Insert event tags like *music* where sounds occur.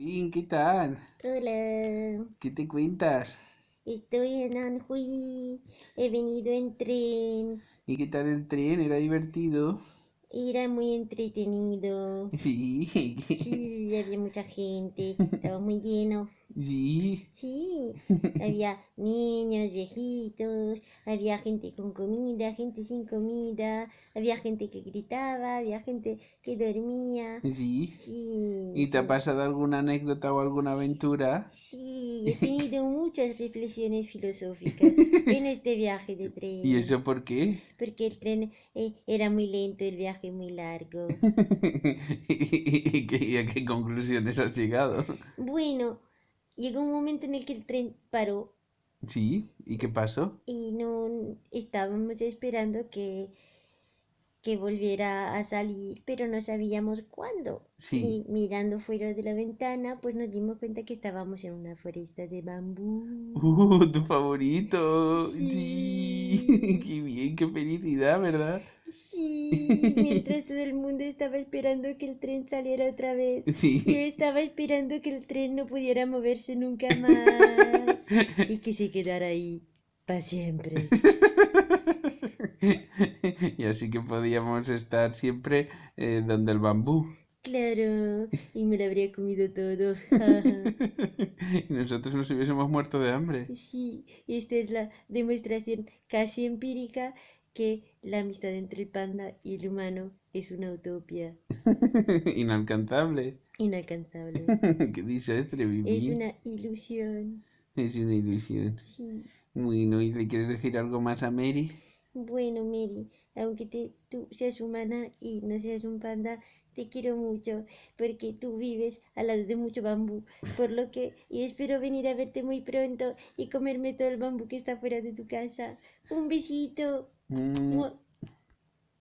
Bien, ¿qué tal? Hola, ¿Qué te cuentas? estoy en Anhui. He venido en tren. ¿Y qué tal el tren? ¿Era divertido? Era muy entretenido. *laughs* Sí. Sí, había mucha gente. Estaba muy lleno. Sí. Sí, *laughs* había niños, viejitos, había gente con comida, gente sin comida, había gente que gritaba, había gente que dormía. Sí. Sí. ¿Y te ha pasado alguna anécdota o alguna aventura? Sí, he tenido muchas reflexiones filosóficas en este viaje de tren. ¿Y eso por qué? Porque el tren eh, era muy lento, el viaje muy largo. *laughs* ¿Y qué- y a qué conclusiones has llegado? Bueno, llegó un momento en el que el tren paró Sí. ¿Y qué pasó? y no estábamos esperando que, que volviera a salir, pero no sabíamos cuándo. Sí. Y mirando fuera de la ventana, pues nos dimos cuenta que estábamos en una foresta de bambú. ¡Uh, tu favorito! Sí. *laughs* Sí. ¡Qué bien, qué felicidad, ¿verdad? Sí, mientras *laughs* todo el mundo estaba esperando que el tren saliera otra vez. Yo Sí. estaba esperando que el tren no pudiera moverse nunca más *laughs* y que se quedara ahí para siempre. *laughs* Y así que podíamos estar siempre eh, donde el bambú. Claro, *laughs* y me lo habría comido todo. *laughs* Y nosotros nos hubiésemos muerto de hambre. Sí, esta es la demostración casi empírica que la amistad entre el panda y el humano es una utopía Inalcanzable. inalcanzable. Qué desastre vivir. Es una ilusión. Es una ilusión. Sí. Bueno, ¿y le quieres decir algo más a Mary? Bueno, Mary, aunque te, tú seas humana y no seas un panda, te quiero mucho porque tú vives al lado de mucho bambú, por lo que y espero venir a verte muy pronto y comerme todo el bambú que está fuera de tu casa. Un besito. Mm.